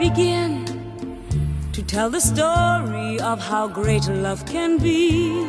begin to tell the story of how great love can be.